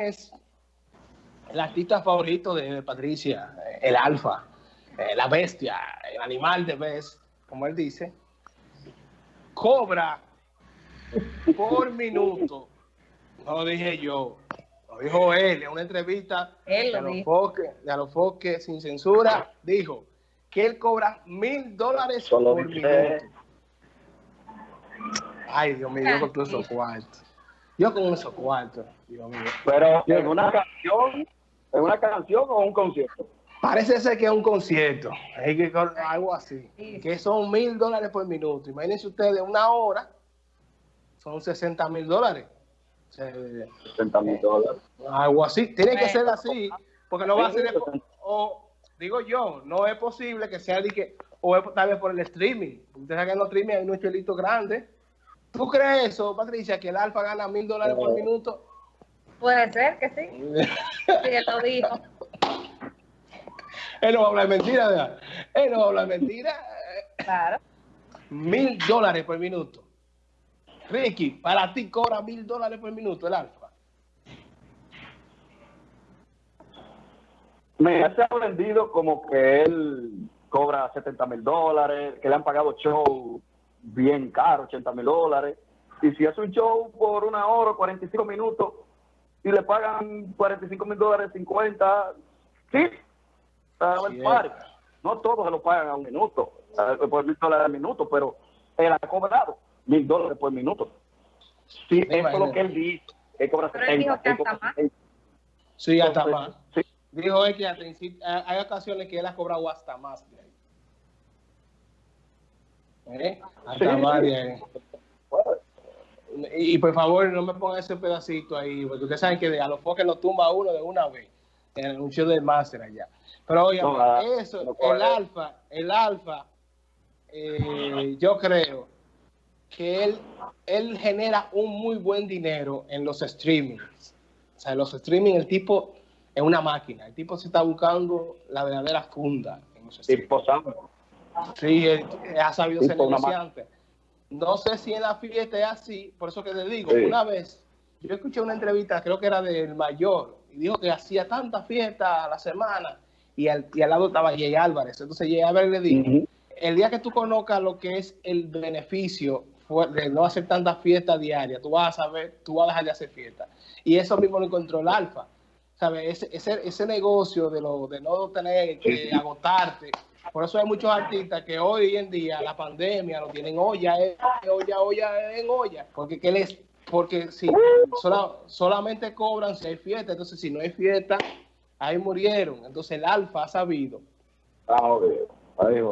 es el artista favorito de Patricia, el alfa, eh, la bestia, el animal de vez, como él dice, cobra por minuto, no lo dije yo, lo dijo él en una entrevista Él de, los foques, de los foques sin censura, dijo que él cobra mil dólares por dice- minuto. Ay, Dios mío, yo con todos esos cuartos. Yo con esos cuartos, Dios mío. Pero en una canción, en una canción o un concierto. Parece ser que es un concierto, hay que algo así, Sí. que son mil dólares por minuto. Imagínense ustedes, una hora son 60 mil dólares. O sea, 60 mil dólares. algo así, tiene que ser así, porque no va a ser, de- o digo yo, no es posible que sea de que, o es tal vez por el streaming. Ustedes saben que en los streaming hay unos chelitos grandes. ¿Tú crees eso, Patricia, que el Alfa gana mil dólares por minuto? Puede ser que sí. Sí, él lo dijo. Él no va a hablar mentira, ¿verdad? Él no va a hablar mentira. Claro. Mil dólares por minuto. Ricky, para ti cobra mil dólares por minuto el Alfa. Me se ha vendido como que él cobra 70 mil dólares, que le han pagado show bien caro, 80 mil dólares. Y si hace un show por una hora, 45 minutos, y le pagan 45 mil dólares, 50, sí, el. No todos se lo pagan a un minuto, por mil dólares al minuto, pero él ha cobrado mil dólares por minuto. Sí, eso es lo que él dice, cobra Pero él dijo 70. que él hasta cobra más. 70. Sí, hasta Entonces, más. sí. Dijo él que hasta sí- hay hay ocasiones que él ha cobrado hasta más. de ahí. ¿Eh? Hasta Sí. Y, y por favor, no me pongan ese pedacito ahí, porque ustedes saben que a los foques lo tumba uno de una vez, en el anuncio del máster allá. Pero No, nada, eso, no el alfa, el alfa, eh, yo creo que él, él genera un muy buen dinero en los streamings. O sea, en los streaming el tipo es una máquina, el tipo se está buscando la verdadera funda en los. Tipo. Sí, él, él ha sabido ser negociante. No sé si en la fiesta es así, por eso que te digo, Sí. una vez yo escuché una entrevista, creo que era del mayor, y dijo que hacía tanta fiesta a la semana, y al, y al lado estaba Jay Álvarez. Entonces Jay Álvarez le dijo, el día que tú conozcas lo que es el beneficio de no hacer tantas fiestas diarias, tú vas a saber, tú vas a dejar de hacer fiestas. Y eso mismo lo encontró el Alfa. ¿Sabes? Ese, ese, ese negocio de, lo, de no tener que agotarte. Por eso hay muchos artistas que hoy en día la pandemia lo tienen olla, eh, olla, olla en olla. Porque, ¿qué les, porque si sola- solamente cobran si hay fiesta, entonces si no hay fiesta, ahí murieron. Entonces el Alfa ha sabido Ah, jodido.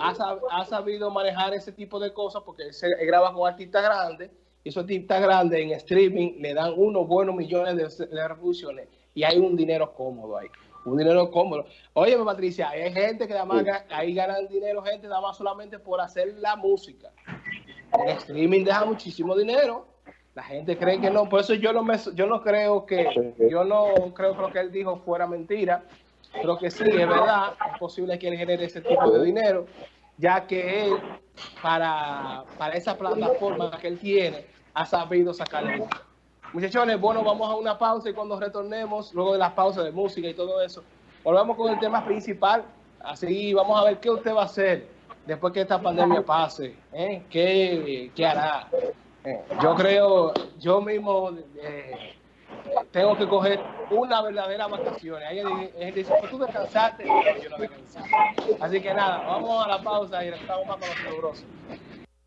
ha, sab- ha sabido manejar ese tipo de cosas porque él, se, él graba con artistas grandes y esos artistas grandes en streaming le dan unos buenos millones de, de reproducciones y hay un dinero cómodo ahí. Un dinero cómodo. Oye, Patricia, hay gente que además ahí ganan dinero, gente nada más solamente por hacer la música. El streaming deja muchísimo dinero. La gente cree que no, por eso yo no me, yo no creo que, yo no creo que lo que él dijo fuera mentira. Creo que sí, es verdad, es posible que él genere ese tipo de dinero, ya que él, para, para esa plataforma que él tiene, ha sabido sacarle mucho. Muchachones, bueno, vamos a una pausa y cuando retornemos, luego de las pausas de música y todo eso, volvemos con el tema principal. Así vamos a ver qué usted va a hacer después que esta pandemia pase. ¿eh? ¿Qué, qué hará? Eh, yo creo, yo mismo eh, tengo que coger una verdadera vacaciones. Hay gente dice, "Pues tú descansaste, yo no descansé. Así que nada, vamos a la pausa y regresamos más con los.